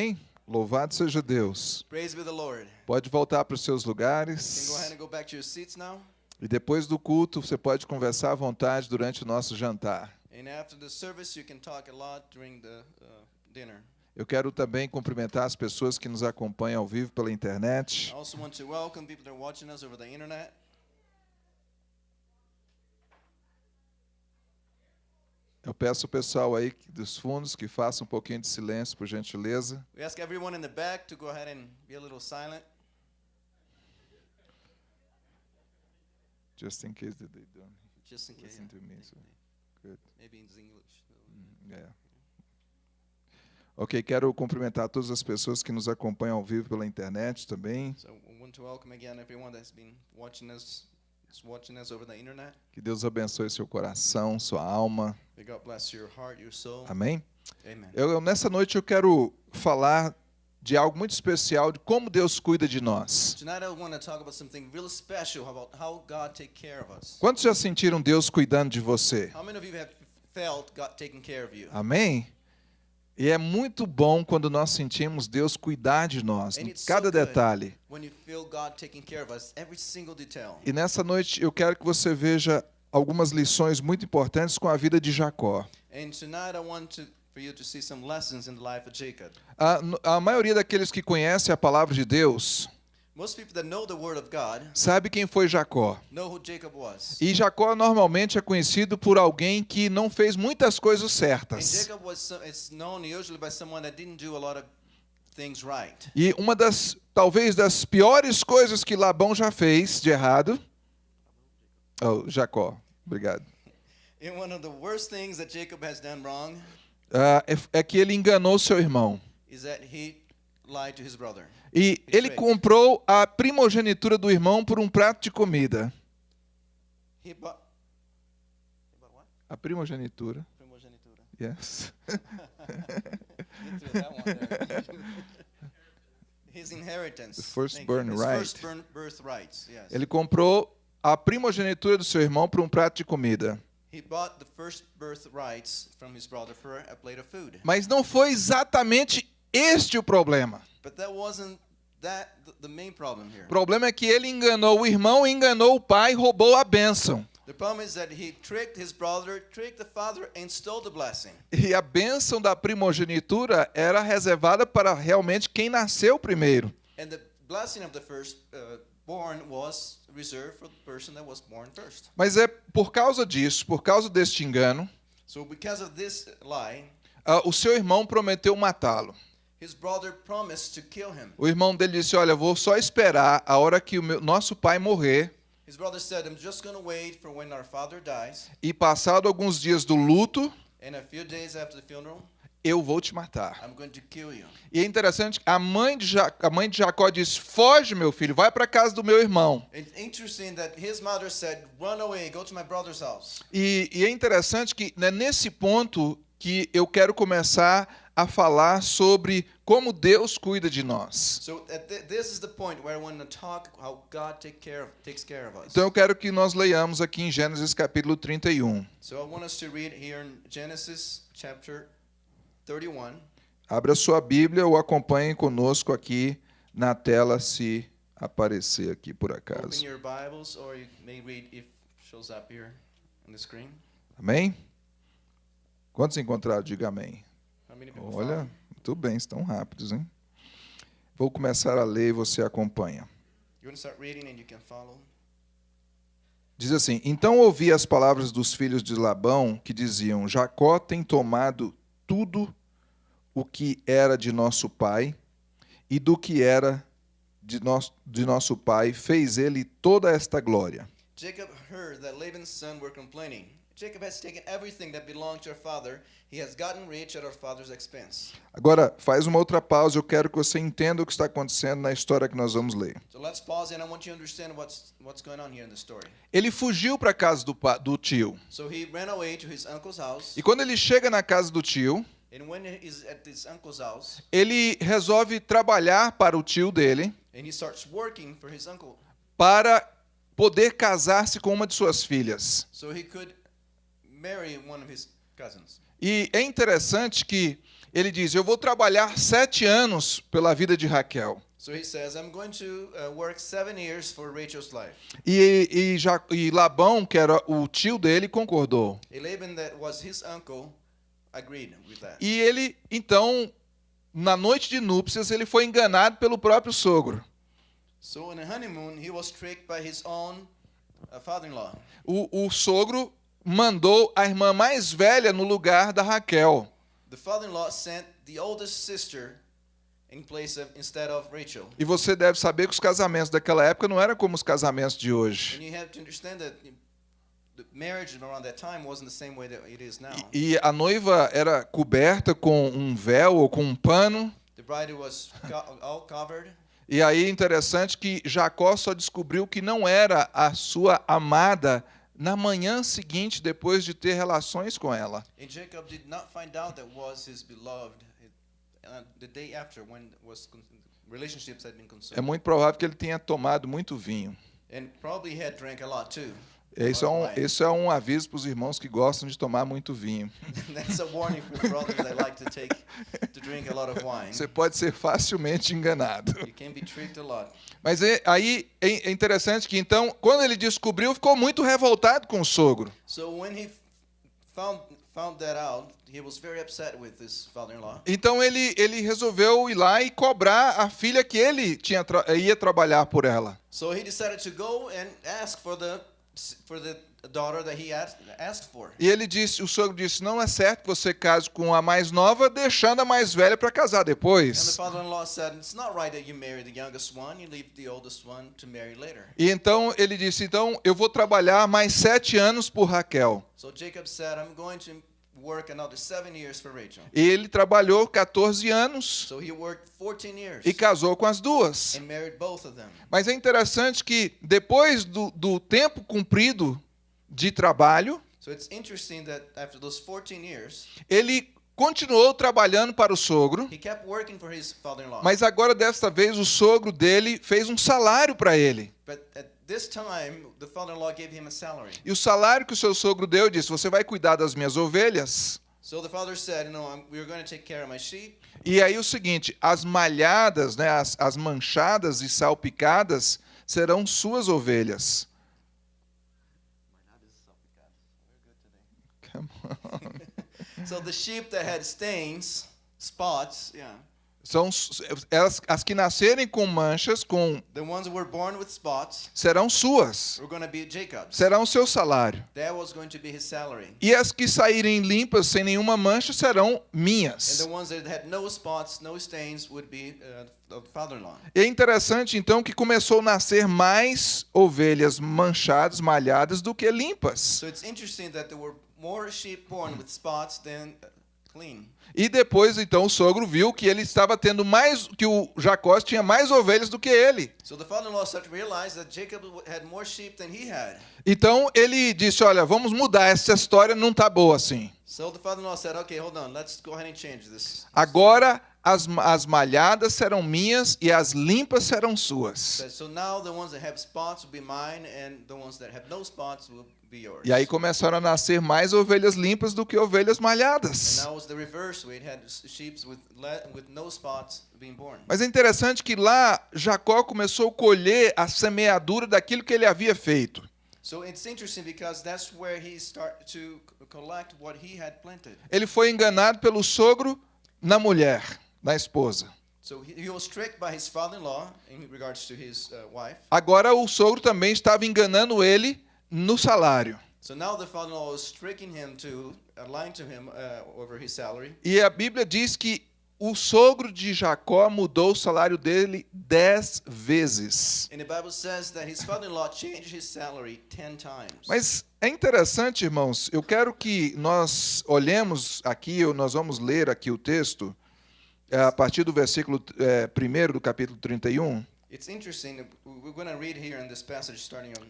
Hein? Louvado seja Deus. Pode voltar para os seus lugares. E depois do culto, você pode conversar à vontade durante o nosso jantar. And after the service, you can talk a lot during the uh, dinner. Eu quero também cumprimentar as pessoas que nos acompanham ao vivo pela internet. I also want to welcome people that are watching us over the internet. Eu peço ao pessoal aí dos fundos que faça um pouquinho de silêncio, por gentileza. We ask everyone in the back to go ahead and be a little silent. Just in case that they don't Just in case. listen to me. So good. Maybe in English. Yeah. Ok, quero cumprimentar todas as pessoas que nos acompanham ao vivo pela internet também. So we want to welcome again everyone that's been watching us, is watching us over the internet. Que Deus abençoe seu coração, sua alma. Amém? Amen. Eu, nessa noite eu quero falar de algo muito especial, de como Deus cuida de nós. Tonight I want to talk about something really special about how God take care of us. Quantos já sentiram Deus cuidando de você? Amém? E é muito bom quando nós sentimos Deus cuidar de nós, em cada detalhe. E nessa noite eu quero que você veja algumas lições muito importantes com a vida de Jacó. And tonight I want to, for you to see some lessons in the life of Jacob. A, no- a maioria daqueles que conhecem a palavra de Deus Sabe quem foi Jacó. E Jacó normalmente é conhecido por alguém que não fez muitas coisas And certas. Jacob was so, it's known usually by someone that didn't do a lot of things right. E uma das, talvez das piores coisas que Labão já fez de errado. Oh, Jacó, obrigado. Ah, é, é que ele enganou seu irmão. is that he lied to his brother. E ele comprou a primogenitura do irmão por um prato de comida. A primogenitura. Primogenitura. Yes. His inheritance. His right. Ele comprou a primogenitura do seu irmão por um prato de comida. First. Mas não foi exatamente este o problema. But that wasn't that the, the main problem here. O problema é que ele enganou o irmão, enganou o pai, roubou a bênção. E a bênção da primogenitura era reservada para realmente quem nasceu primeiro. And the blessing of the first uh, born was reserved for the person that was born first. Mas é por causa disso, por causa deste engano, So because of this lie, ah, o seu irmão prometeu matá-lo. His brother promised to kill him. O irmão dele disse: Olha, vou só esperar a hora que o meu- nosso pai morrer. His brother said, I'm just going to wait for when our father dies, E passado alguns dias do luto, and a few days after the funeral, eu vou te matar. I'm going to kill you. E é interessante, a mãe de, ja a mãe de Jacó disse: Foge, meu filho, vai para casa do meu irmão. It's interesting that his mother said, Run away, go to my brother's house. E, e é interessante que é nesse ponto que eu quero começar a falar sobre como Deus cuida de nós. So at th- this is the point where I want to talk how God take care of, takes care of us. Então eu quero que nós leiamos aqui em Gênesis capítulo 31. So I want us to read here in Genesis chapter 31. Abra sua Bíblia ou acompanhe conosco aqui na tela se aparecer aqui por acaso. Amém? Quantos encontraram? Diga amém. Olha, muito bem, estão rápidos, hein? Vou começar a ler e você acompanha. Diz assim: Então ouvi as palavras dos filhos de Labão que diziam: Jacó tem tomado tudo o que era de nosso pai, e do que era de, nosso de nosso pai fez ele toda esta glória. Jacob heard that Laban's sons were complaining. Jacob has taken everything that belonged to our father. He has gotten rich at our father's expense. Agora, faz uma outra pausa, eu quero que você entenda o que está acontecendo na história que nós vamos ler. So let's pause and I want you to understand what's what's going on here in the story. Ele fugiu para a casa do, do tio. So he ran away to his uncle's house, E quando ele chega na casa do tio, and when he's at his uncle's house, ele resolve trabalhar para o tio dele and he starts working for his uncle para poder casar-se com uma de suas filhas. so he could marry one of his cousins. E é interessante que Ele diz: Eu vou trabalhar sete anos pela vida de Raquel. So he says, I'm going to uh, work seven years for Rachel's life. E, e, Ja- e Labão, que era o tio dele, concordou. Laban, that was his uncle, agreed with that. E ele, então, na noite de núpcias, ele foi enganado pelo próprio sogro. So honeymoon, he was tricked by his own uh. O, o sogro mandou a irmã mais velha no lugar da Raquel. The father-in-law sent the oldest sister in place of instead of Rachel. E você deve saber que os casamentos daquela época não eram como os casamentos de hoje. And you have to understand that the marriage around that time wasn't the same way that it is now. E a noiva era coberta com um véu ou com um pano. The bride was co- all covered. E aí interessante que Jacó só descobriu que não era a sua amada na manhã seguinte depois de ter relações com ela. And Jacob did not find out that was his beloved the day after when was con- relationships had been É muito provável que ele tenha tomado muito vinho. Isso é um, isso é um aviso para os irmãos que gostam de tomar muito vinho. That's a warning for the brothers that like to take to drink a lot of wine. Você pode ser facilmente enganado. Mas é- aí é é interessante que então, quando ele descobriu, ficou muito revoltado com o sogro. So when he f- found found that out, he was very upset with his father-in-law. Então ele, ele resolveu ir lá e cobrar a filha que ele tinha ia trabalhar por ela. So he decided to go and ask for the for the daughter that he asked, asked for. E ele disse, o sogro disse: "Não é certo que você case com a mais nova, deixando a mais velha para casar And the depois". father-in-law said, "It's not right that you marry the youngest one. You leave the oldest one to marry later." E então ele disse: "Então eu vou trabalhar mais sete anos por Raquel". So Jacob said, "I'm going to work another seven years for Rachel." E ele trabalhou 14 anos So he worked 14 years e casou com as duas. and married both of them. Mas é interessante que depois do, do tempo cumprido de trabalho, So it's interesting that after those 14 years, ele continuou trabalhando para o sogro, he kept working for his father-in-law. mas agora desta vez o sogro dele fez um salário para ele. But at this time, the father-in-law gave him a salary. E o salário que o seu sogro deu disse: Você vai cuidar das minhas ovelhas? So the father said, "You know, I'm, we're going to take care of my sheep." E aí o seguinte: as malhadas, né, as, as manchadas e salpicadas serão suas ovelhas. Come on. So the sheep that had stains, spots, yeah, São elas, as que nascerem com manchas, com the ones that were born with spots serão suas, were going to be Jacob's. serão seu salário. That was going to be his salary. E as que saírem limpas, sem nenhuma mancha, serão And minhas. the ones that had no spots, no stains, would be uh, é interessante então que começou a nascer mais ovelhas manchadas, malhadas do que limpas. So it's interesting that there were more sheep born with spots than. E depois então o sogro viu que ele estava tendo mais que o Jacó tinha mais ovelhas do que ele. Então ele disse: "Olha, vamos mudar essa história, não tá boa assim. Agora as, as malhadas serão minhas e as limpas serão suas." Said, So now the ones that have spots will be mine, and the ones that have no spots will be yours. E aí começaram a nascer mais ovelhas limpas do que ovelhas malhadas. Mas é interessante que lá Jacó começou a colher a semeadura daquilo que ele havia feito. Ele foi enganado pelo sogro na mulher, na esposa. So he, he was tricked by his father-in-law in regards to his uh, wife. Agora o sogro também estava enganando ele no salário. So now the father-in-law was tricking him to uh, lying to him uh, over his salary. E a Bíblia diz que o sogro de Jacó mudou o salário dele dez vezes. Mas é interessante, irmãos, eu quero que nós olhemos aqui, ou nós vamos ler aqui o texto, a partir do versículo 1 do capítulo 31. It's interesting. We're going to read here in this passage, starting on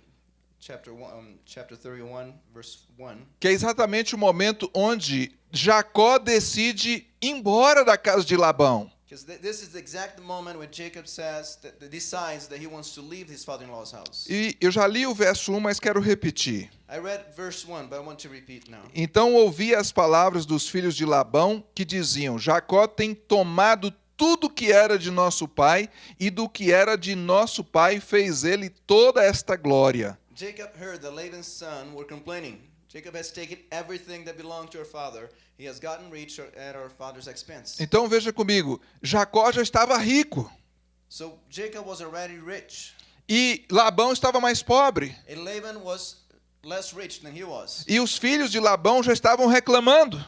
chapter um, chapter 31, verse one. que é exatamente o momento onde Jacó decide ir embora da casa de Labão. Because th- this is the exact moment when Jacob says that, that decides that he wants to leave his father-in-law's house. E eu já li o verso 1, mas quero repetir. I read verse 1, but I want to repeat now. Então ouvi as palavras dos filhos de Labão que diziam: Jacó tem tomado tudo que era de nosso pai, e do que era de nosso pai fez ele toda esta glória. Jacob heard that Laban's son were complaining. Jacob has taken everything that belonged to our father. He has gotten rich at our father's expense. Então veja comigo: Jacó já estava rico So Jacob was already rich, e Labão estava mais pobre. and Laban was less rich than he was. E os filhos de Labão já estavam reclamando.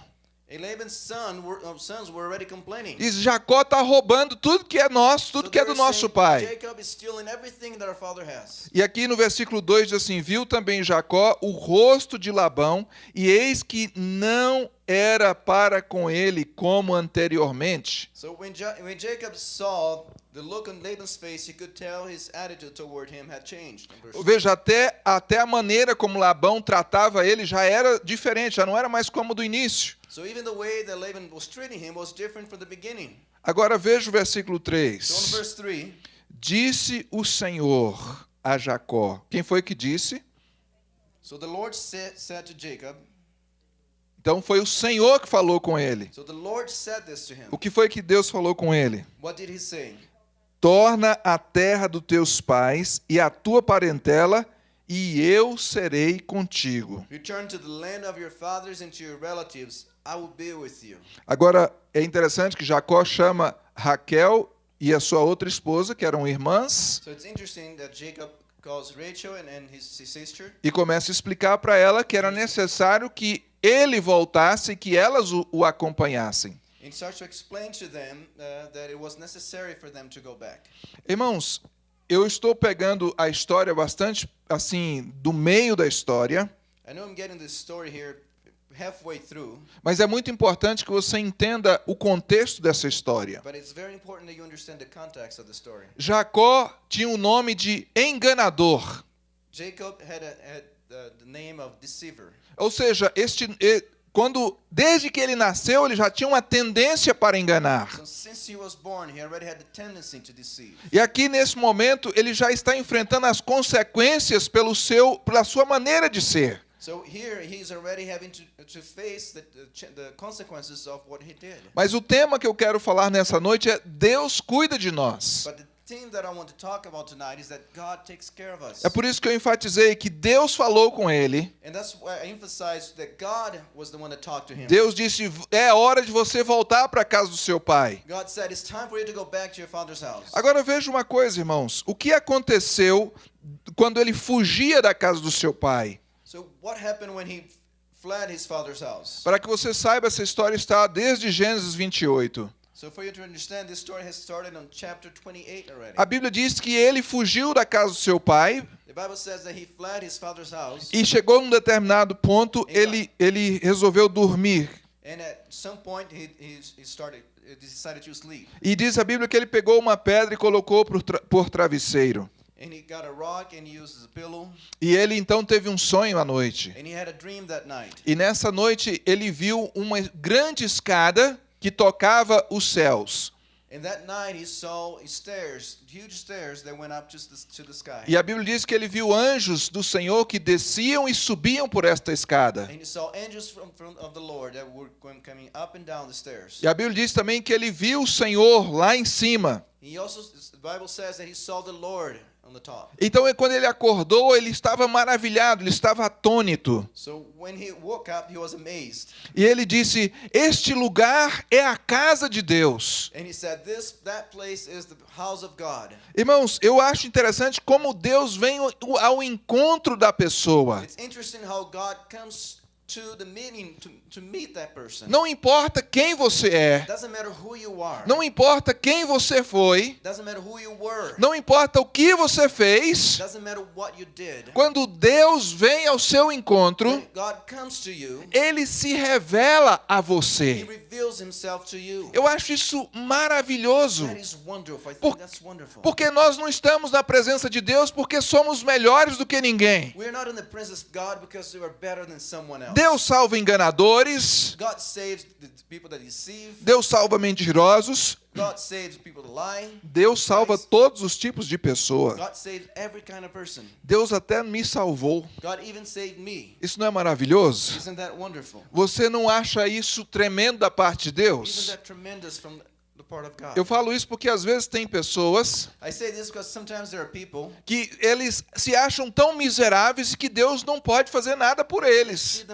Uh, sons were already complaining. Diz: Jacó está roubando tudo que é nosso, tudo que é do nosso pai. Jacob is stealing everything that our father has. E aqui no versículo 2 diz assim: Viu também Jacó o rosto de Labão, e eis que não era para com ele como anteriormente. So when, ja- when Jacob saw the look on Laban's face, he could tell his attitude toward him had changed. in verse Veja, até, até a maneira como Labão tratava ele já era diferente, já não era mais como do início. So even the way that Laban was treating him was different from the beginning. Agora veja o versículo So in 3. verse 3, Disse o Senhor a Jacó. Quem foi que disse? so the Lord said, said to Jacob, Então foi o Senhor que falou com ele. so the Lord said this to him. O que foi que Deus falou com ele? What did he say? Torna a terra dos teus pais e a tua parentela, e eu serei contigo. Agora, é interessante que Jacó chama Raquel e a sua outra esposa, que eram irmãs, So it's interesting that Jacob calls Rachel and, and his, his sister. e começa a explicar para ela que era necessário que ele voltasse e que elas o, o acompanhassem. Uh. Irmãos, eu estou pegando a história bastante assim, do meio da história, I know I'm getting this story here halfway through, mas é muito importante que você entenda o contexto dessa história. but it's very important that you understand the context of the story. Jacó tinha o nome de enganador. Jacob had, a, had uh, the name of deceiver. Ou seja, este quando desde que ele nasceu, ele já tinha uma tendência para enganar. Deceive. E aqui nesse momento, ele já está enfrentando as consequências pelo seu pela sua maneira de ser. Mas o tema que eu quero falar nessa noite é Deus cuida de nós. But the thing that I want to talk about tonight is that God takes care of us. É por isso que eu enfatizei que Deus falou com ele. And that's why I emphasized that God was the one that talked to him. Deus disse: "É hora de você voltar para a casa do seu pai". God said, It's time for you to go back to your father's house. Agora veja uma coisa, irmãos. O que aconteceu quando ele fugia da casa do seu pai? So, what happened when he fled his father's house? Para que você saiba, essa história está desde Gênesis 28. So, for you to understand, this story has started on chapter 28 already. A Bíblia diz que ele fugiu da casa do seu pai The Bible says that he fled his father's house, e chegou num determinado ponto, ele, ele resolveu dormir. and at some point he, he, he started, he decided to sleep. E diz a Bíblia que ele pegou uma pedra e colocou por, tra por travesseiro. And he got a rock and he used as a pillow, E ele então teve um sonho à noite. and he had a dream that night. E nessa noite ele viu uma grande escada que tocava os céus. And that night he saw stairs, huge stairs that went up to the, to the sky. E a Bíblia diz que ele viu anjos do Senhor que desciam e subiam por esta escada. E a Bíblia diz também que ele viu o Senhor lá em cima. Então, quando ele acordou, ele estava maravilhado, ele estava atônito. So when he woke up, he was amazed. E ele disse: Este lugar é a casa de Deus. Irmãos, eu acho interessante como Deus vem ao- ao encontro da pessoa. It's interesting how God comes to the meeting to, to meet that person. Não importa quem você é, Doesn't matter who you are. não importa quem você foi, Doesn't matter who you were. não importa o que você fez, Doesn't matter what you did. quando Deus vem ao seu encontro, When God comes to you, ele se revela a he você. reveals himself to you. Eu acho isso maravilhoso. That is wonderful. I think Por-. Porque nós não estamos na presença de Deus porque somos melhores do que ninguém. We're Deus salva enganadores. Deus salva mentirosos. Deus salva todos os tipos de pessoa. Deus até me salvou. Isso não é maravilhoso? Você não acha isso tremendo da parte de Deus? Eu falo isso porque às vezes tem pessoas que eles se acham tão miseráveis que Deus não pode fazer nada por eles.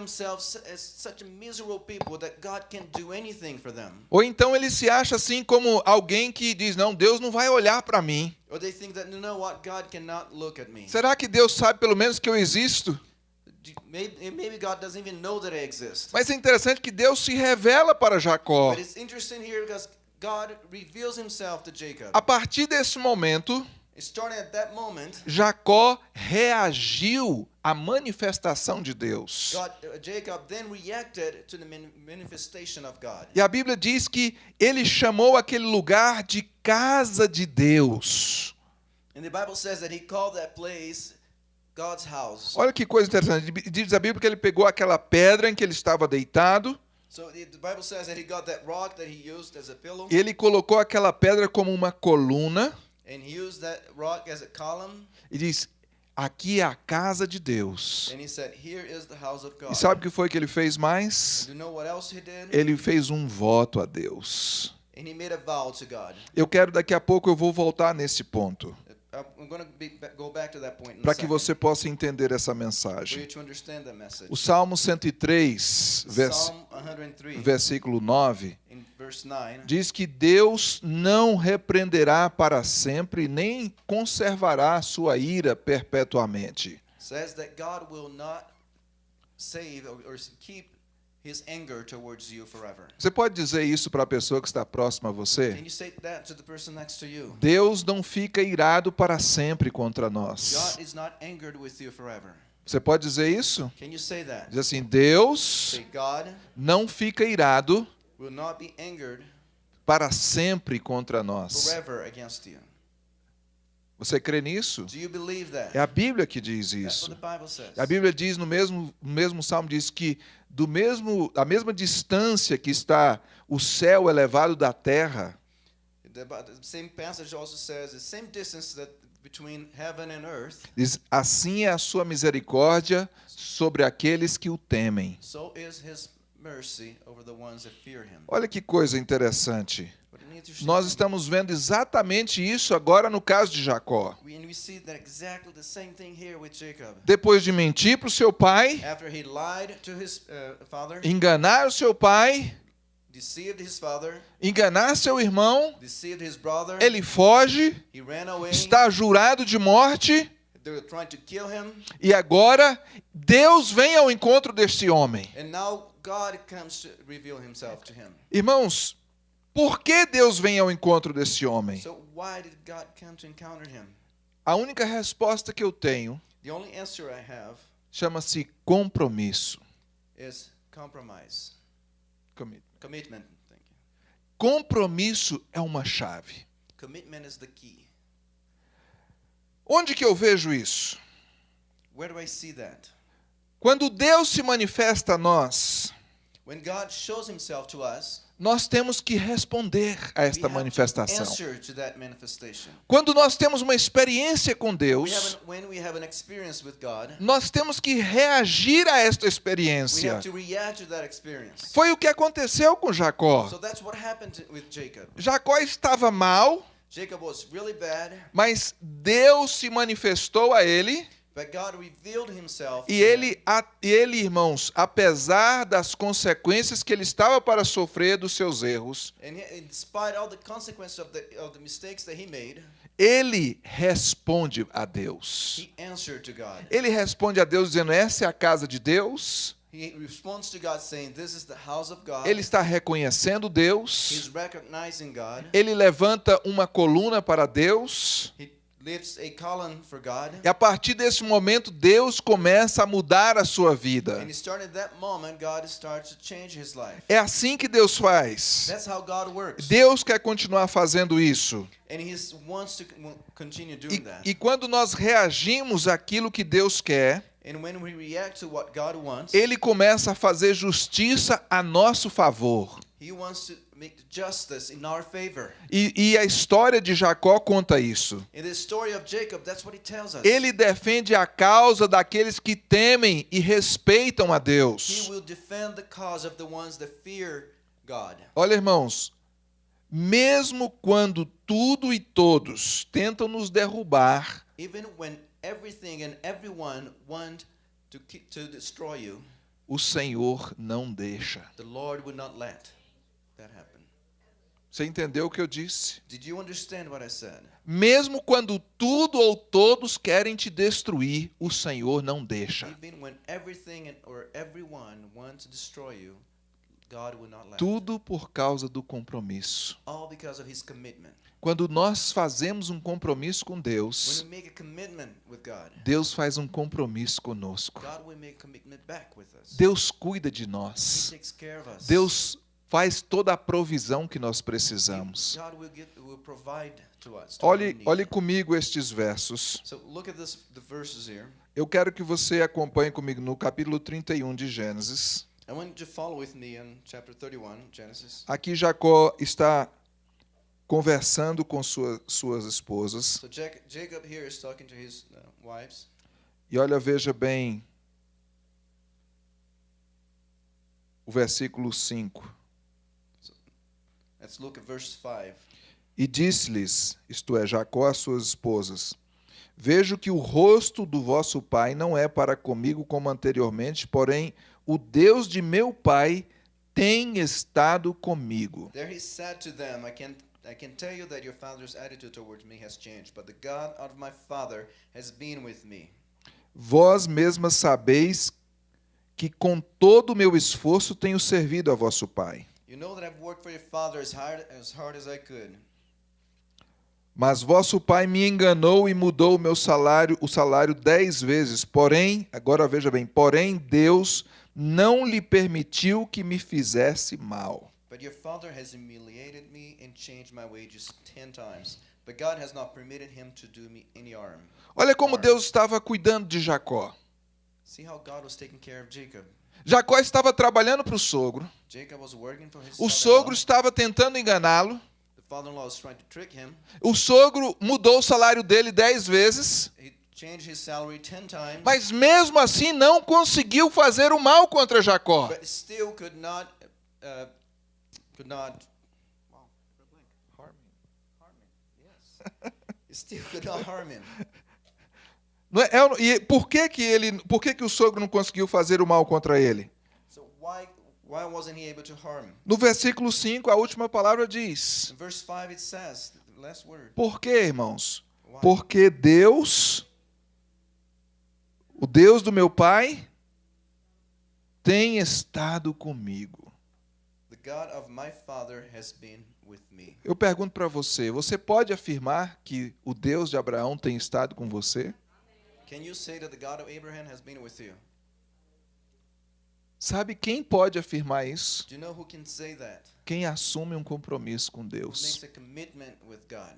Ou então ele se acha assim como alguém que diz: "Não, Deus não vai olhar para mim". Será que Deus sabe pelo menos que eu existo? Exist. Mas é interessante que Deus se revela para Jacó. But it's interesting here because God reveals himself to Jacob. A partir desse momento, Jacó reagiu à manifestação de Deus. God, Jacob then reacted to the man- manifestation of God. E a Bíblia diz que ele chamou aquele lugar de casa de Deus. And the Bible says that he called that place God's house. Olha que coisa interessante. Diz a Bíblia que ele pegou aquela pedra em que ele estava deitado So the, the Bible says that he got that rock that he used as a pillow, ele colocou aquela pedra como uma coluna and he used that rock as a column, e diz: Aqui é a casa de Deus. and he said, "Here is the house of God." E sabe o que foi que ele fez mais? Do you know what else he did? Ele fez um voto a Deus. And he made a vow to God. Eu quero daqui a pouco eu vou voltar nesse ponto Para que você possa entender essa mensagem. O Salmo 103, vers Psalm 103, versículo 9, in verse 9, diz que Deus não repreenderá para sempre, nem conservará sua ira perpetuamente. says that God will not save or keep his anger towards you forever. Você pode dizer isso para a pessoa que está próxima a Can você? you say that to the person next to you? Deus não fica irado para sempre contra nós. God is not angered with you forever. Você pode dizer isso? Can you say that? Diz assim: Deus Say, God não fica irado will not be angered para sempre contra nós. forever against you. Você crê nisso? É a Bíblia que diz isso. A Bíblia diz no mesmo, no mesmo salmo diz que do mesmo a mesma distância que está o céu elevado da terra, The, but the same passage also says the same distance that between heaven and earth, diz assim é a sua misericórdia sobre aqueles que o temem. so is his mercy over the ones that fear him. Olha que coisa interessante. Nós estamos vendo exatamente isso agora no caso de Jacó. Depois de mentir para o seu pai, After he lied to his uh, father, enganar o seu pai, deceived his father, enganar seu irmão, deceived his brother, ele foge, está jurado de morte. They were trying to kill him, E agora Deus vem ao encontro deste homem. And now God comes to reveal himself to him. Irmãos, por que Deus vem ao encontro desse homem? A única resposta que eu tenho chama-se compromisso. Compromisso é uma chave. Commitment is the key. Onde que eu vejo isso? Where do I see that? Quando Deus se manifesta a nós, us, nós temos que responder a esta manifestação. Quando nós temos uma experiência com Deus, an, God, nós temos que reagir a esta experiência. Foi o que aconteceu com Jacó. So. Jacó estava mal, really bad, mas Deus se manifestou a ele e ele, a- ele, irmãos, apesar das consequências que ele estava para sofrer dos seus erros, ele responde a Deus. Ele responde a Deus dizendo: Essa é a casa de Deus. Ele está reconhecendo Deus. Ele levanta uma coluna para Deus. He E a partir desse momento, Deus começa a mudar a sua vida. And starting at that moment, God starts to change his life. É assim que Deus faz. That's how God works. Deus quer continuar fazendo isso. E, doing that. e quando nós reagimos àquilo que Deus quer, And when we react to what God wants, ele começa a fazer justiça a nosso favor. He wants to make justice in our favor. E, e a história de Jacó conta isso. In the story of Jacob, that's what he tells us. Ele defende a causa daqueles que temem e respeitam a He Deus. will defend the cause of the ones that fear God. Olha, irmãos, mesmo quando tudo e todos tentam nos derrubar, Even when everything and everyone want to keep, to destroy you, o Senhor não deixa. the Lord would not let. Você entendeu o que eu disse? Did you understand what I said? Mesmo quando tudo ou todos querem te destruir, o Senhor não deixa. Tudo por causa do compromisso. Quando nós fazemos um compromisso com Deus, Deus faz um compromisso conosco. Deus cuida de nós. Deus faz toda a provisão que nós precisamos. Olhe, olhe comigo estes versos. Eu quero que você acompanhe comigo no capítulo 31 de Gênesis. I want you to follow with me in chapter 31, Genesis. Aqui Jacó está conversando com sua, suas esposas. So Jac- Jacob here is talking to his uh. E olha, veja bem o versículo 5. Let's look at verse 5. E disse-lhes, isto é, Jacó às suas esposas: Vejo que o rosto do vosso pai não é para comigo como anteriormente, porém o Deus de meu pai tem estado comigo. There he said to them, I can, I can tell you that your father's attitude towards me has changed, but the God of my father has been with me. Vós mesmas sabeis que com todo o meu esforço tenho servido a vosso pai. You know that I've worked for your father as hard as, hard as I could. Mas vosso pai me enganou e mudou o meu salário, o salário dez vezes. Porém, agora veja bem, porém Deus não lhe permitiu que me fizesse mal. But your father has humiliated me and changed my wages ten times. But God has not permitted him to do me any harm. Olha como Deus estava cuidando de Jacó. See how God was taking care of Jacob. Jacó estava trabalhando para o sogro. O sogro estava tentando enganá-lo. O sogro mudou o salário dele dez vezes. Mas mesmo assim não conseguiu fazer o mal contra Jacó. É- é- e por que que ele, por que que o sogro não conseguiu fazer o mal contra ele? So why why? No versículo 5, a última palavra diz: In verse 5 it says, the last word. Por quê, irmãos? Why? Porque Deus, o Deus do meu pai, tem estado comigo. Eu pergunto para você: você pode afirmar que o Deus de Abraão tem estado com você? Can you say that the God of Abraham has been with you? Sabe quem pode afirmar isso? Do you know who can say that? Quem assume um compromisso com Who Deus. makes a commitment with God?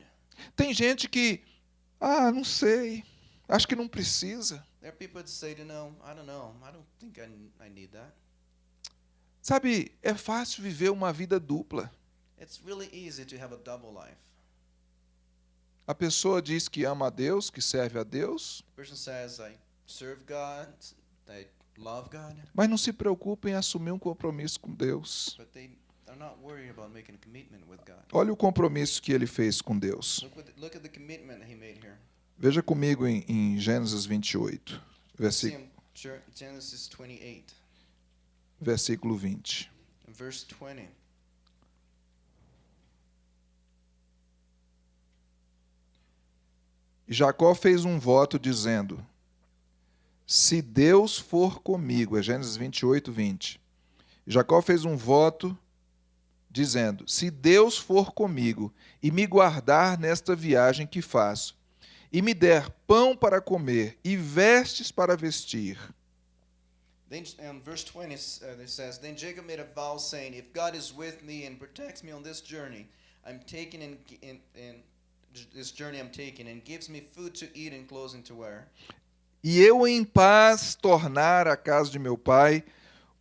Tem gente que, ah, não sei, acho que não precisa. There are people that say, you know, I don't know. I don't think I, I need that. Sabe, é fácil viver uma vida dupla. It's really easy to have a double life. A pessoa diz que ama a Deus, que serve a Deus, mas não se preocupa em assumir um compromisso com Deus. but they are not worried about making a commitment with God. Olha o compromisso que ele fez com Deus. Veja comigo em, em Gênesis 28, See versículo, Genesis 28, versículo 20. in verse 20. E Jacó fez um voto dizendo: Se Deus for comigo, é Gênesis 28, 20. Jacó fez um voto dizendo: Se Deus for comigo e me guardar nesta viagem que faço, e me der pão para comer e vestes para vestir, Then in verse 20 uh, says, Then Jacob made a vow saying, If God is with me and protects me on this journey, I'm taking in, in, in this journey I'm taking, and gives me food to eat and clothing to wear. e eu em paz tornar a casa de meu pai,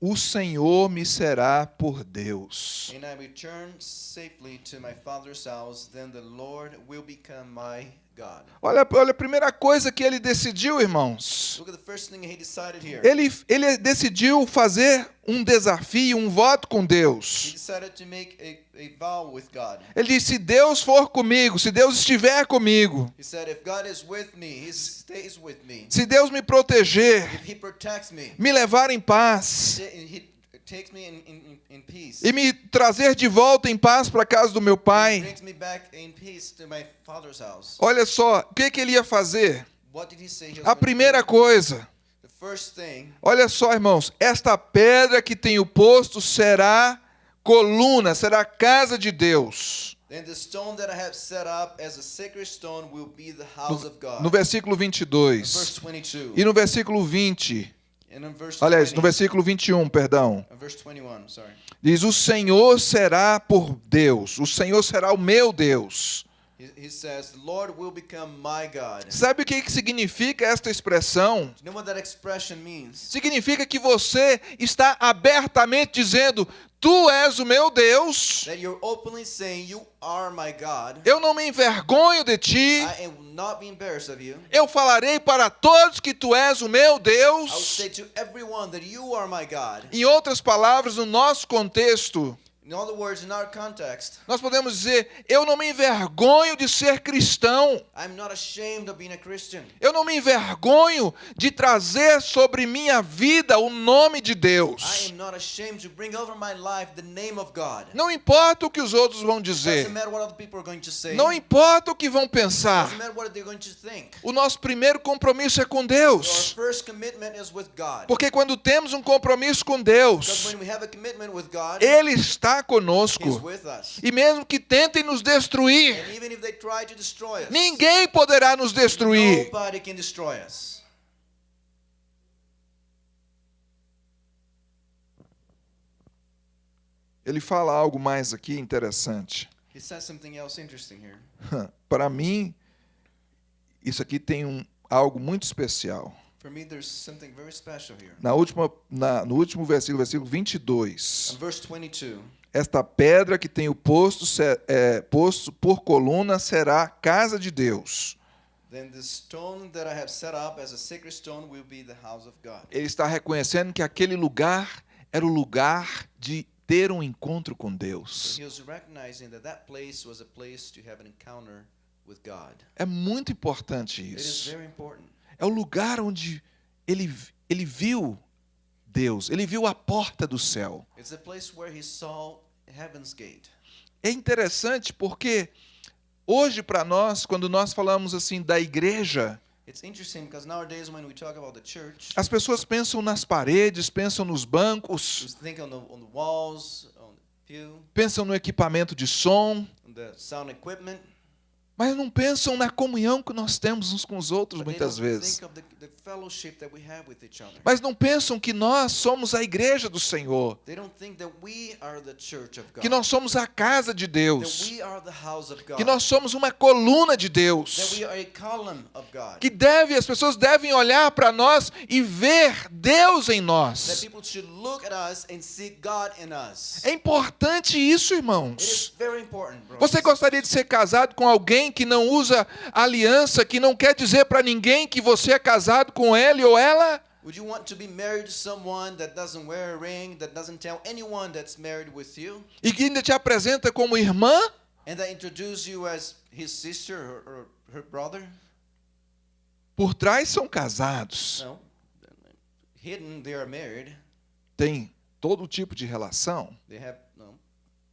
o Senhor me será por Deus. and I return safely to my father's house, then the Lord will become my. Olha, olha a primeira coisa que ele decidiu, irmãos. Ele, ele decidiu fazer um desafio, um voto com Deus. Ele disse: se Deus for comigo, se Deus estiver comigo, se Deus me proteger, me levar em paz He takes me in, in, in peace. e me trazer de volta em paz para a casa do meu pai. Olha só, o que, que ele ia fazer? A primeira coisa, olha só, irmãos, esta pedra que tenho posto será coluna, será casa de Deus. then the stone that I have set up as a sacred stone will be the house of God. No versículo Verse 22 22. e no versículo 20, And in verse aliás, 20, no versículo 21, perdão, uh, verse 21, sorry. diz: O Senhor será por Deus, o Senhor será o meu Deus. Sabe o que significa esta expressão? Significa que você está abertamente dizendo: Tu és o meu Deus, That you're openly saying, You are my God. eu não me envergonho de ti, eu falarei para todos que tu és o meu Deus. Em outras palavras, no nosso contexto, words, in our context, nós podemos dizer: Eu não me envergonho de ser cristão. I'm not ashamed of being a Christian. Eu não me envergonho de trazer sobre minha vida o nome de I Deus. am not ashamed to bring over my life the name of God. Não importa o que os outros vão Doesn't dizer. matter what other people are going to say. Não importa o que vão Doesn't pensar. matter what they're going to think. O nosso primeiro compromisso é com Our Deus. first commitment is with God. Porque quando temos um compromisso com Because Deus, when we have a commitment with God, Ele está Conosco. E mesmo que tentem nos destruir, ninguém poderá nos destruir. Ele fala algo mais aqui interessante. He says something else interesting here. Para mim, isso aqui tem um, algo muito especial. Na última, na- no último versículo, versículo 22. In verse 22, Esta pedra que tenho posto, se- é, posto por coluna será casa de Deus. a. Ele está reconhecendo que aquele lugar era o lugar de ter um encontro com Deus. a. É muito importante isso. É o lugar onde ele, ele viu Deus, ele viu a porta do céu. É interessante porque hoje para nós, quando nós falamos assim da igreja, as pessoas pensam nas paredes, pensam nos bancos, pensam no equipamento de som, on the sound equipment. Mas não pensam na comunhão que nós temos uns com os outros muitas vezes. Mas não pensam que nós somos a igreja do Senhor, que nós somos a casa de Deus, que nós somos uma coluna de Deus. Que deve, as pessoas devem olhar para nós e ver Deus em nós. É importante isso, irmãos. Você gostaria de ser casado com alguém que não usa aliança, que não quer dizer para ninguém que você é casado com ele ou ela? Would you want to be married to someone that doesn't wear a ring, that doesn't tell anyone that's married with you, E que ainda te apresenta como irmã? and that introduce you as his sister or, or her brother? Por trás são casados. No. Hidden, they are married. Tem todo tipo de relação, They have no, all kind of relationships.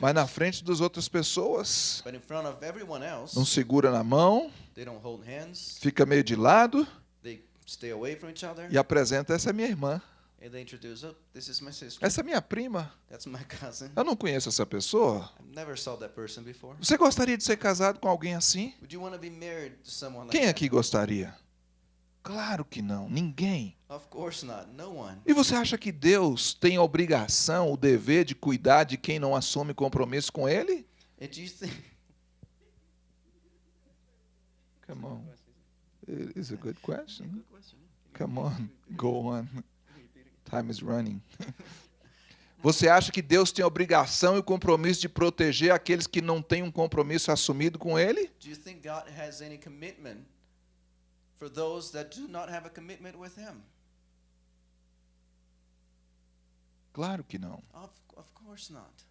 Mas na frente das outras pessoas, But in front of everyone else, não segura na mão, they don't hold hands. fica meio de lado They stay away from each other. e apresenta essa é minha irmã, oh, this is my sister. essa é minha prima. That's my cousin. Eu não conheço essa pessoa. I never saw that person before. Você gostaria de ser casado com alguém assim? Quem aqui gostaria? Claro que não, ninguém. Of course not. No one. E você acha que Deus tem a obrigação, o dever de cuidar de quem não assume compromisso com Ele? And you think Come on. It is a. Good question. Come on, go on. Time is running. Você acha que Deus tem a obrigação e o compromisso de proteger aqueles que não têm um compromisso assumido com Ele? Do you think God has any commitment for those that do not have a commitment with Him? Claro que não. Of, of course not.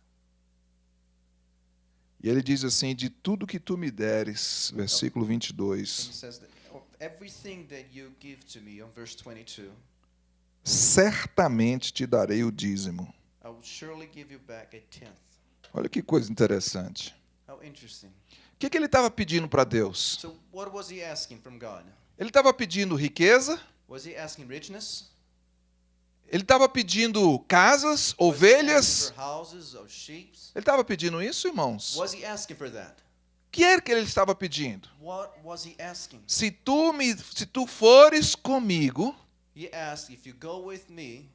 E ele diz assim: De tudo que tu me deres, versículo And 22, He says that "Of everything that you give to me, on verse 22, certamente te darei o dízimo. I will surely give you back a tenth. Olha que coisa interessante. How interesting. O que, que ele estava pedindo para Deus? So, Ele estava pedindo riqueza, ele estava pedindo casas, ovelhas. Ele estava pedindo isso, irmãos? O Was he asking for that? que era que ele estava pedindo? Se tu me, se tu fores comigo He asked, If you go with me,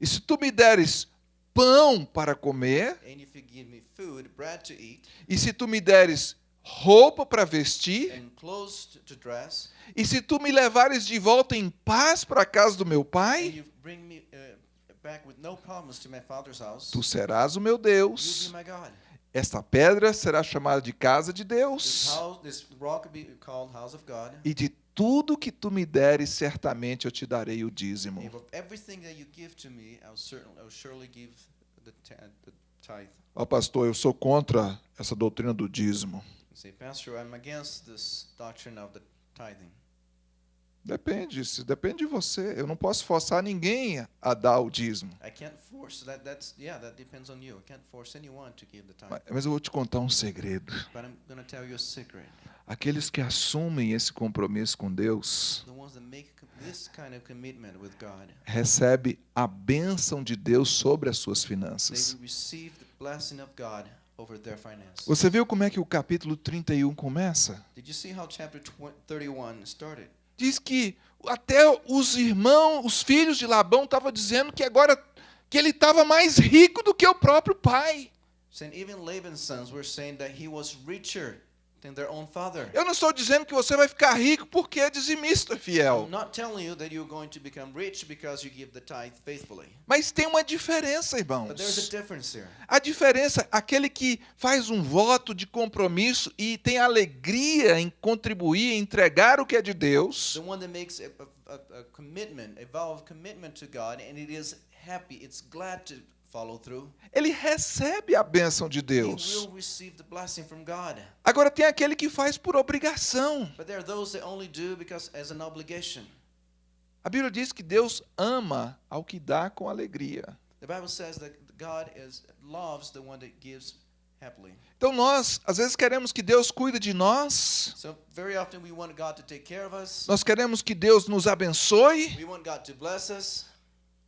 e se tu me deres pão para comer and if you give me food, bread to eat, e se tu me deres roupa para vestir dress, e se tu me levares de volta em paz para a casa do meu and pai, me uh, house, tu serás o meu Deus. Esta pedra será chamada de casa de This, Deus. this house of God. E de tudo que tu me deres, certamente eu te darei o dízimo. And of everything that you give to me, I'll certainly, I'll surely give the, ta- the tithe. Ó pastor, eu sou contra essa doutrina do dízimo. Say, Pastor, I'm against this doctrine of the tithing. Depende, se depende de você. Eu não posso forçar ninguém a dar o dízimo. That. Yeah, that. Mas- Mas eu vou te contar um segredo. Aqueles que assumem esse compromisso com Deus kind of God, recebe a bênção de Deus sobre as suas finanças. will receive the blessing of God over their finances. Você viu como é que o capítulo 31 começa? Did you see how chapter 20, 31 started? Diz que até os irmãos, os filhos de Labão estavam dizendo que agora que ele estava mais rico do que o próprio pai. Even Laban's sons were saying that he was richer Eu não estou dizendo que você vai ficar rico porque é dizimista fiel. Mas tem uma diferença, But there's a irmãos. difference here. A diferença, aquele que faz um voto de compromisso e tem alegria em contribuir, em entregar o que é de Deus, a, a, a, commitment, a vow of commitment to God, and it is happy, it's glad to. Ele recebe a bênção de Deus. Agora tem aquele que faz por obrigação. A Bíblia diz que Deus ama ao que dá com alegria. Então nós, às vezes, queremos que Deus cuide de nós, nós queremos que Deus nos abençoe,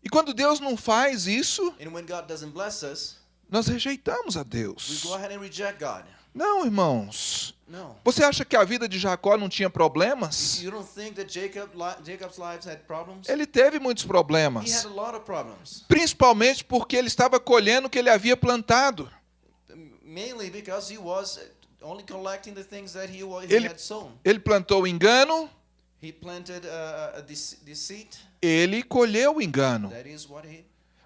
e quando Deus não faz isso, And when God doesn't bless us, nós rejeitamos a Deus. Não, irmãos. No. Você acha que a vida de Jacó não tinha problemas? You don't think that Jacob li- Jacob's lives had problems? Ele teve muitos He problemas, had a lot of problems. principalmente porque ele estava colhendo o que ele havia plantado. Ele-. Ele plantou engano, He planted uh, a dece- deceit. Ele colheu o engano,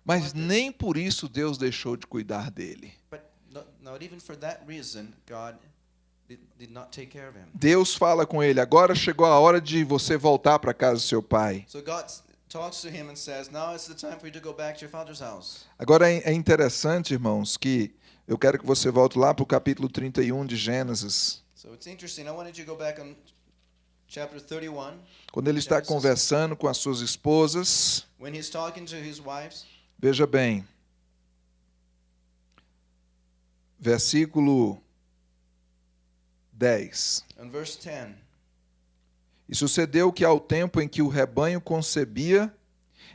mas nem por isso Deus deixou de cuidar dele. But not, not even for that reason, God did, did not take care of him. Deus fala com ele: agora chegou a hora de você voltar para casa do seu pai. So God s- talks to him and says, "Now it's the time for you to go back to your father's house." Agora é é interessante, irmãos, que eu quero que você volte lá para o capítulo 31 de Gênesis, So it's interesting. I wanted you to go back on chapter 31 quando ele está conversando com as suas esposas. Veja bem, versículo 10. In verse 10, E sucedeu que ao tempo em que o rebanho concebia,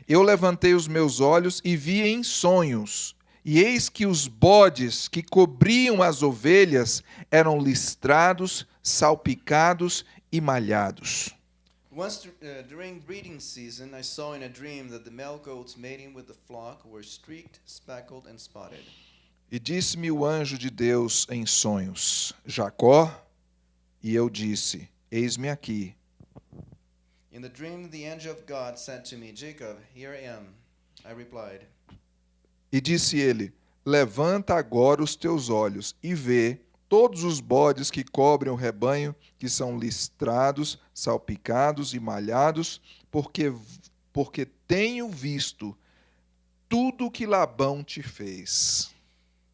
eu levantei os meus olhos e vi em sonhos, e eis que os bodes que cobriam as ovelhas eram listrados, salpicados e malhados. once uh, during breeding season, I saw in a dream that the male goats mating with the flock were streaked, speckled, and spotted. E disse-me o anjo de Deus em sonhos: Jacó. E eu disse: Eis-me aqui. In the dream, the angel of God said to me, Jacob, here I am. I replied, E disse ele: Levanta agora os teus olhos e vê todos os bodes que cobrem o rebanho, que são listrados, salpicados e malhados, porque, porque tenho visto tudo que Labão te fez.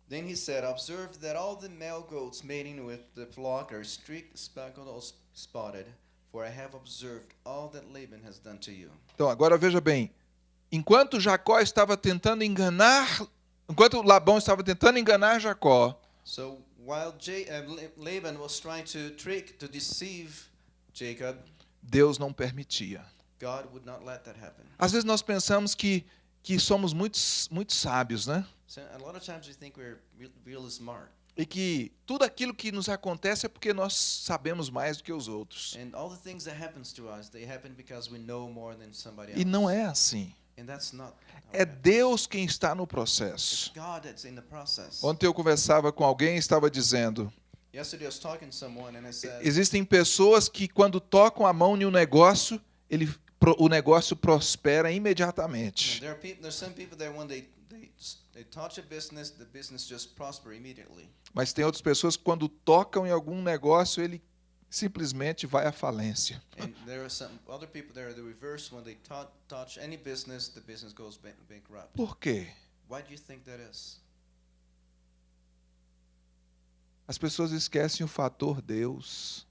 Then he said, Observe that all the male goats mating with the flock are streaked, speckled, or spotted, for I have observed all that Laban has done to you. Então, agora veja bem: enquanto Jacó estava tentando enganar, enquanto Labão estava tentando enganar Jacó, So while J- uh, La- Laban was trying to trick, to deceive Jacob, Deus não permitia. God would not let that happen. Às vezes nós pensamos que, que somos muito, muito sábios, né? So a lot of times we think we're smart, E que tudo aquilo que nos acontece é porque nós sabemos mais do que os outros. and all the things that happens to us, they happen because we know more than somebody else. E não é assim. É. Deus quem está no processo. Ontem eu conversava com alguém e estava dizendo: existem pessoas que quando tocam a mão em um negócio, ele, o negócio prospera imediatamente. Mas tem outras pessoas que quando tocam em algum negócio, ele simplesmente vai à falência. And there are some other people that are the reverse. When they tou- touch any business, the business goes ban- bankrupt. Por quê? Why do you think that is? As pessoas esquecem o fator Deus.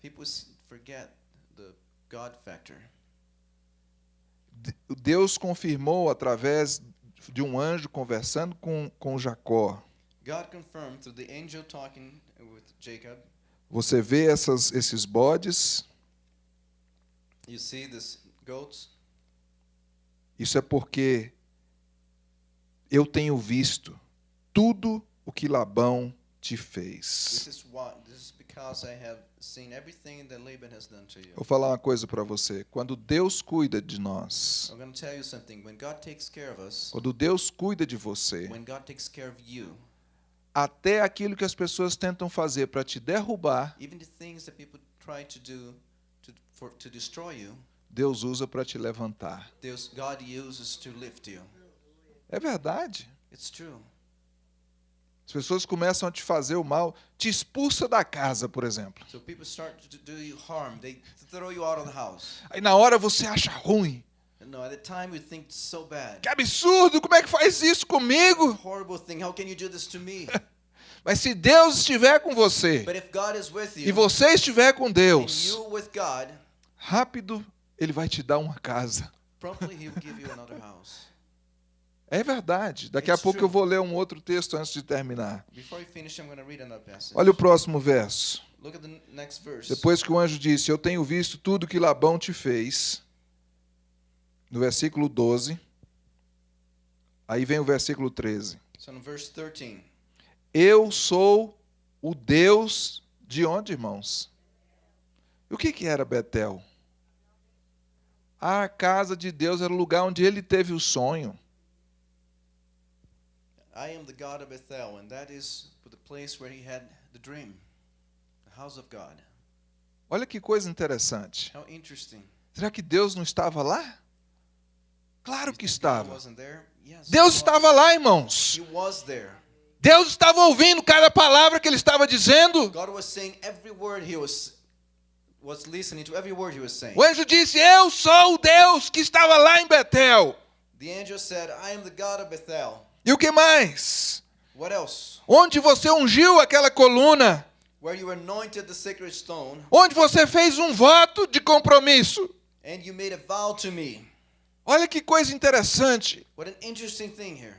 Deus confirmou através de um anjo conversando com, com Jacó. God confirmed through the angel talking with Jacob. Você vê essas, esses bodes, You see this goats. isso é porque eu tenho visto tudo o que Labão te fez. Vou falar uma coisa para você. Quando Deus cuida de nós, quando Deus cuida de você, até aquilo que as pessoas tentam fazer para te derrubar, Deus usa para te levantar. É verdade. As pessoas começam a te fazer o mal, te expulsa da casa, por exemplo. Aí na hora você acha ruim. No, at the time you think so bad. Que absurdo, como é que faz isso comigo? Horrible thing. How can you do this to me? Mas se Deus estiver com você with e you, você estiver com Deus, you God, rápido ele vai te dar uma casa. you. É verdade. Daqui a It's pouco true. eu vou ler um outro texto antes de terminar. Finish. Olha o próximo verso. Depois que o anjo disse: Eu tenho visto tudo que Labão te fez. No versículo 12. Aí vem o versículo 13. So in verse 13, Eu sou o Deus de onde, irmãos? E o que, que era Betel? A casa de Deus era o lugar onde ele teve o sonho. I am the God of Bethel, and that is the place where he had the dream, the house of God. Olha que coisa interessante. How interesting. Será que Deus não estava lá? Claro que estava. Deus estava lá, irmãos. Deus estava ouvindo cada palavra que ele estava dizendo. O anjo disse: Eu sou o Deus que estava lá em Betel. E o que mais? Onde você ungiu aquela coluna? Where you anointed the sacred stone, Onde você fez um voto de compromisso? and you made a vow to me. Olha que coisa interessante. What an interesting thing here.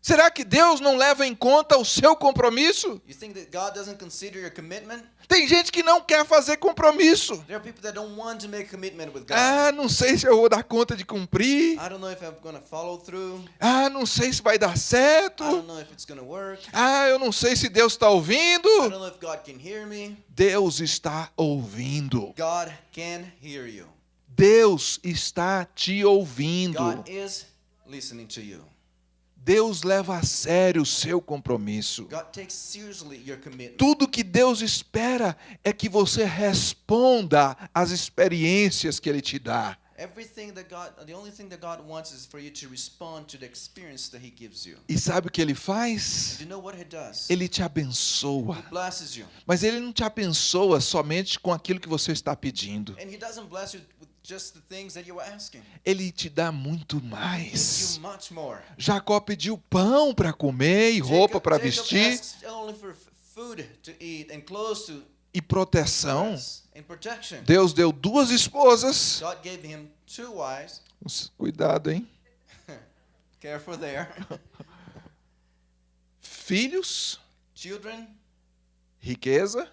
Será que Deus não leva em conta o seu compromisso? You think that God doesn't consider your commitment? Tem gente que não quer fazer compromisso. There are people that don't want to make a commitment with God. Ah, não sei se eu vou dar conta de cumprir. I don't know if I'm going to follow through. Ah, não sei se vai dar certo. I don't know if it's going to work. Ah, eu não sei se Deus está ouvindo. I don't know if God can hear me. Deus está ouvindo. Deus está te ouvindo. Deus leva a sério o seu compromisso. Tudo que Deus espera é que você responda às experiências que Ele te dá. E sabe o que ele faz? Ele te abençoa. Mas ele não te abençoa somente com aquilo que você está pedindo. Ele te dá muito mais. Jacó pediu pão para comer e roupa para vestir asks only for f- food to eat and clothes to e proteção. Deus deu duas esposas. God gave him two wives. Cuidado, hein? Careful there. Filhos, Children, riqueza,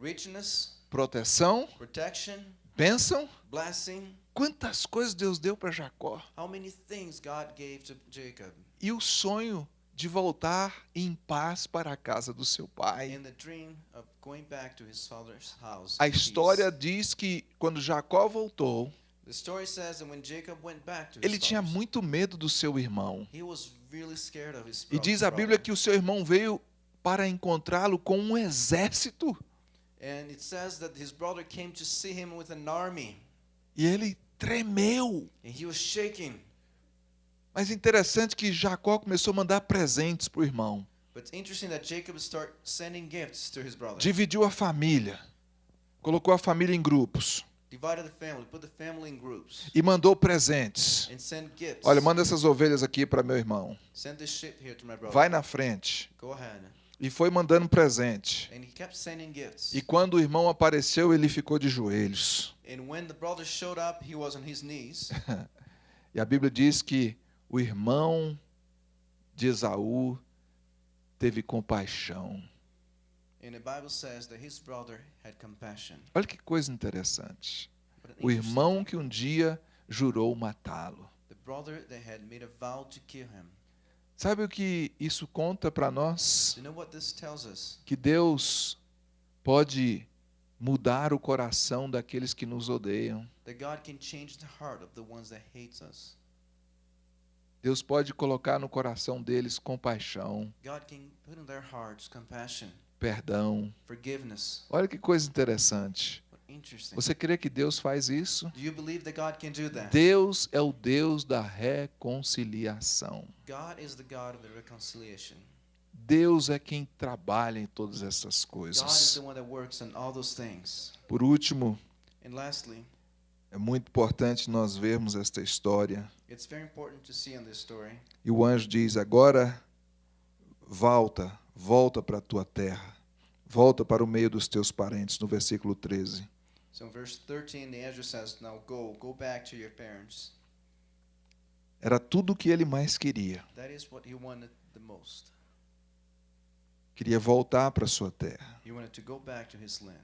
richness, proteção, protection, bênção. blessing. Quantas coisas Deus deu para Jacó. How many things God gave to Jacob? E o sonho de voltar em paz para a casa do seu pai. House. A in peace. história diz que quando Jacó voltou, The story says that when Jacob went back to his ele tinha father's, muito medo do seu irmão. he was really scared of his E diz a Bíblia brother. que o seu irmão veio para encontrá-lo com um exército. And it says that his brother came to see him with an army. E ele tremeu. And he was shaking. Mas interessante que Jacó começou a mandar presentes para o irmão. But it's interesting that Jacob started sending gifts to his brother. Dividiu a família. Colocou a família em grupos. Divided the family, put the family in groups, E mandou presentes. and sent gifts. Olha, manda essas ovelhas aqui para meu irmão. Send this sheep here to my brother. Vai na frente. Go ahead. E foi mandando presente. E quando o irmão apareceu, ele ficou de joelhos. E a Bíblia diz que o irmão de Esaú teve compaixão. Olha que coisa interessante. O irmão que um dia jurou matá-lo. Sabe o que isso conta para nós? Que Deus pode mudar o coração daqueles que nos odeiam. Deus pode colocar no coração deles compaixão, perdão. Olha que coisa interessante. Você crê que Deus faz isso? Deus é o Deus da reconciliação. Deus é quem trabalha em todas essas coisas. Por último, é muito importante nós vermos esta história. E o anjo diz: Agora volta, volta para a tua terra, volta para o meio dos teus parentes, no versículo 13. So in verse 13, the angel says, Now go, go back to your parents. Era tudo o que ele mais queria. That is what he wanted the most. Queria voltar para sua terra. He wanted to go back to his land.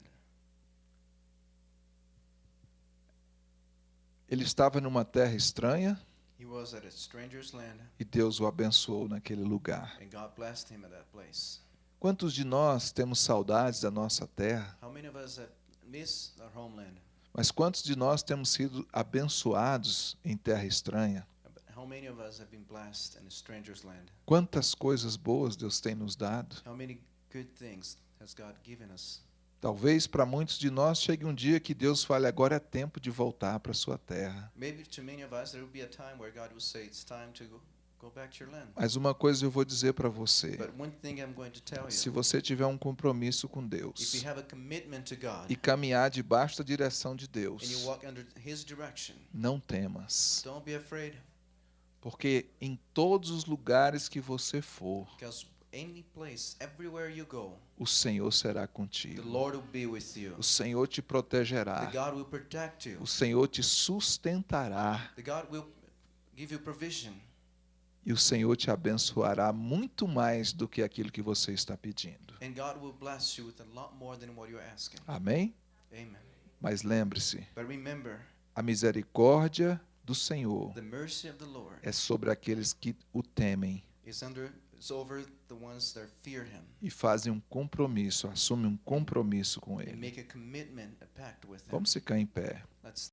Ele estava numa terra estranha He was at a stranger's land, e Deus o abençoou naquele lugar. and God blessed him at that place. Quantos de nós temos saudades da nossa terra? How many of us have? Mas quantos de nós temos sido abençoados em terra estranha? Quantas coisas boas Deus tem nos dado? Talvez para muitos de nós chegue um dia que Deus fale: agora é tempo de voltar para a sua terra. Maybe to many of us, there will be a time where God will say, It's time to go, Mas uma coisa eu vou dizer para você: se você tiver um compromisso com Deus e caminhar debaixo da direção de Deus, não temas, porque em todos os lugares que você for, o Senhor será contigo. O Senhor te protegerá. O Senhor te sustentará. E o Senhor te abençoará muito mais do que aquilo que você está pedindo. Amém? Amen. Mas lembre-se, a misericórdia do Senhor é sobre aqueles que o temem e fazem um compromisso, assumem um compromisso com Ele. Vamos ficar em pé.